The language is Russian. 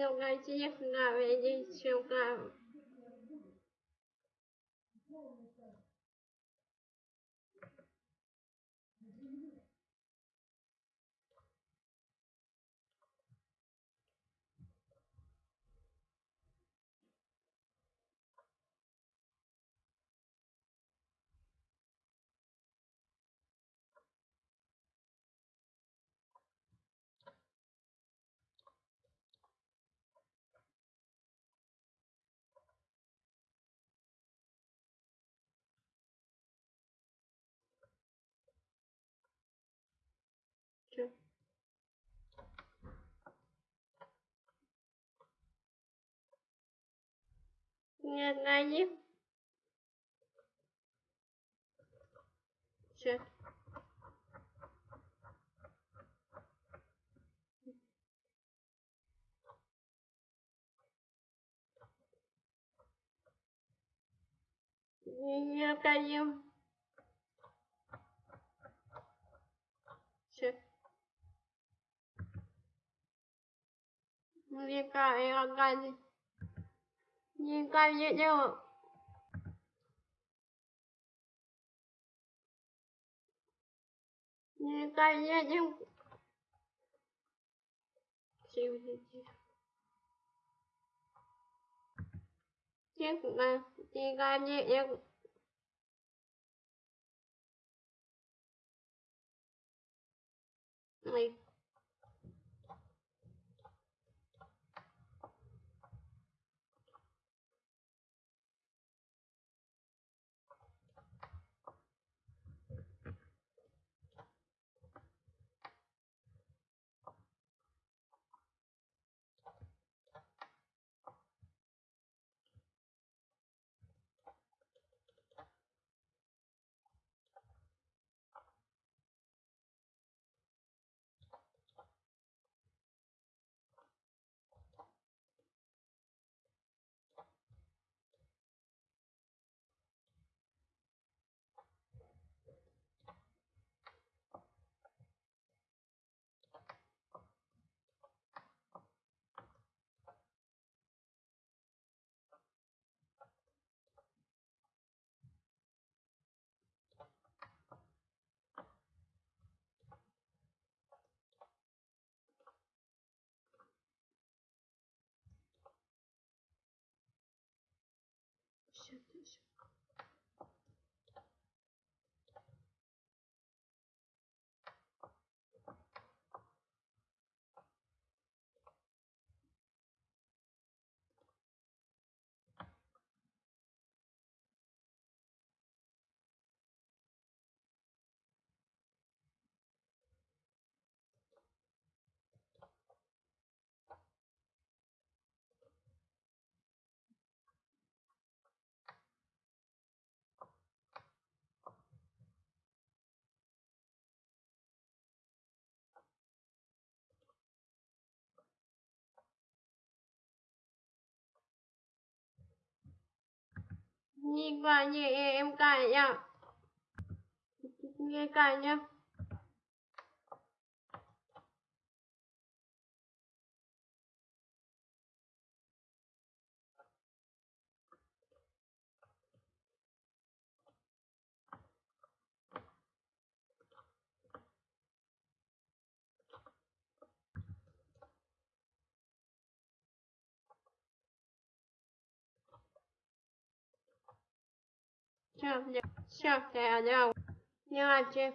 Негатив говорить сюда. Нет, найди. Все. необходим. Все. Река и органы. nhưng coi như nhưng mà nhưng coi như nhưng chịu gì chịu nhưng mà nhưng coi như nhưng like Check this. Nhi qua như em cài nhá, Nghe cài nhá. Сейчас, сейчас, я дам. Негатив.